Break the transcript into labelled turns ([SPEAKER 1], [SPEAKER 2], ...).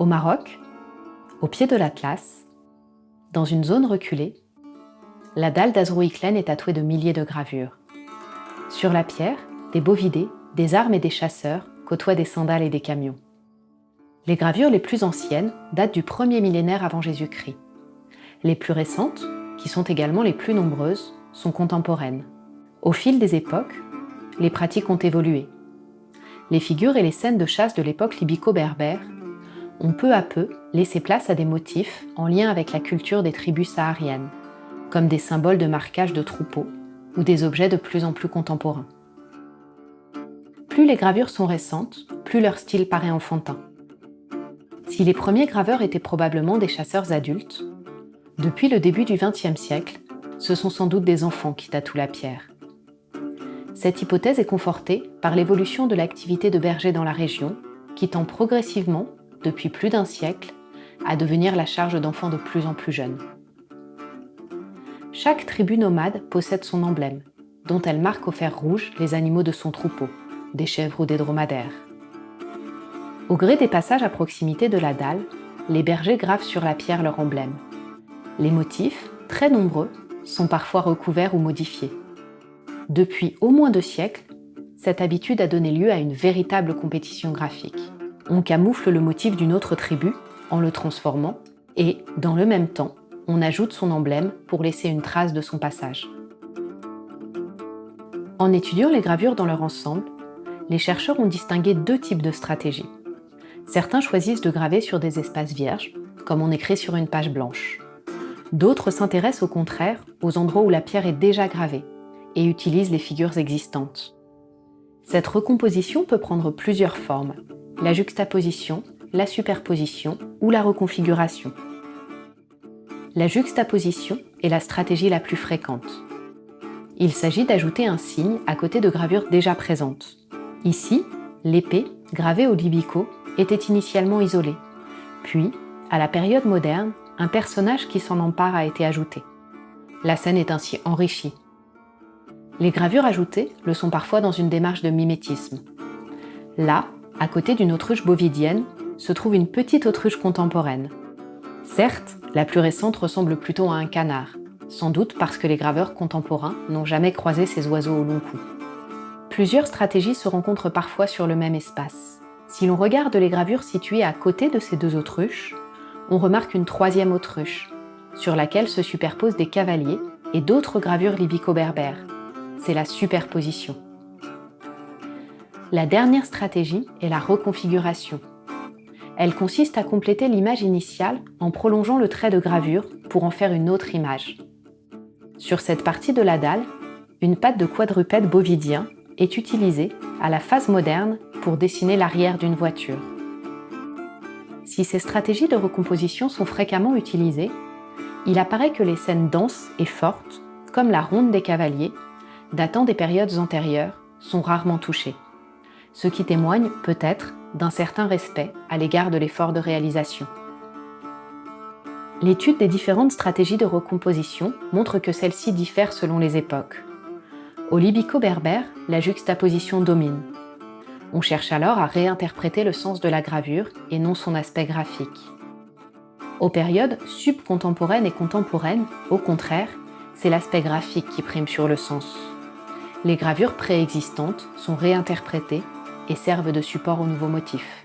[SPEAKER 1] Au Maroc, au pied de l'Atlas, dans une zone reculée, la dalle d'Azrouiklen est tatouée de milliers de gravures. Sur la pierre, des bovidés, des armes et des chasseurs côtoient des sandales et des camions. Les gravures les plus anciennes datent du premier millénaire avant Jésus-Christ. Les plus récentes, qui sont également les plus nombreuses, sont contemporaines. Au fil des époques, les pratiques ont évolué. Les figures et les scènes de chasse de l'époque libico-berbère ont peu à peu laissé place à des motifs en lien avec la culture des tribus sahariennes, comme des symboles de marquage de troupeaux ou des objets de plus en plus contemporains. Plus les gravures sont récentes, plus leur style paraît enfantin. Si les premiers graveurs étaient probablement des chasseurs adultes, depuis le début du XXe siècle, ce sont sans doute des enfants qui tatouent la pierre. Cette hypothèse est confortée par l'évolution de l'activité de berger dans la région, qui tend progressivement, depuis plus d'un siècle, à devenir la charge d'enfants de plus en plus jeunes. Chaque tribu nomade possède son emblème, dont elle marque au fer rouge les animaux de son troupeau, des chèvres ou des dromadaires. Au gré des passages à proximité de la dalle, les bergers gravent sur la pierre leur emblème. Les motifs, très nombreux, sont parfois recouverts ou modifiés. Depuis au moins deux siècles, cette habitude a donné lieu à une véritable compétition graphique. On camoufle le motif d'une autre tribu en le transformant et, dans le même temps, on ajoute son emblème pour laisser une trace de son passage. En étudiant les gravures dans leur ensemble, les chercheurs ont distingué deux types de stratégies. Certains choisissent de graver sur des espaces vierges, comme on écrit sur une page blanche. D'autres s'intéressent au contraire aux endroits où la pierre est déjà gravée, et utilisent les figures existantes. Cette recomposition peut prendre plusieurs formes, la juxtaposition, la superposition ou la reconfiguration. La juxtaposition est la stratégie la plus fréquente. Il s'agit d'ajouter un signe à côté de gravures déjà présentes. Ici, l'épée, gravée au libico, était initialement isolée. Puis, à la période moderne, un personnage qui s'en empare a été ajouté. La scène est ainsi enrichie. Les gravures ajoutées le sont parfois dans une démarche de mimétisme. Là, à côté d'une autruche bovidienne, se trouve une petite autruche contemporaine. Certes, la plus récente ressemble plutôt à un canard, sans doute parce que les graveurs contemporains n'ont jamais croisé ces oiseaux au long cou. Plusieurs stratégies se rencontrent parfois sur le même espace. Si l'on regarde les gravures situées à côté de ces deux autruches, on remarque une troisième autruche, sur laquelle se superposent des cavaliers et d'autres gravures libico-berbères, c'est la superposition. La dernière stratégie est la reconfiguration. Elle consiste à compléter l'image initiale en prolongeant le trait de gravure pour en faire une autre image. Sur cette partie de la dalle, une patte de quadrupède bovidien est utilisée à la phase moderne pour dessiner l'arrière d'une voiture. Si ces stratégies de recomposition sont fréquemment utilisées, il apparaît que les scènes denses et fortes, comme la ronde des cavaliers, datant des périodes antérieures, sont rarement touchées, ce qui témoigne peut-être d'un certain respect à l'égard de l'effort de réalisation. L'étude des différentes stratégies de recomposition montre que celles-ci diffèrent selon les époques. Au libico-berbère, la juxtaposition domine. On cherche alors à réinterpréter le sens de la gravure et non son aspect graphique. Aux périodes subcontemporaines et contemporaines, au contraire, c'est l'aspect graphique qui prime sur le sens les gravures préexistantes sont réinterprétées et servent de support aux nouveaux motifs.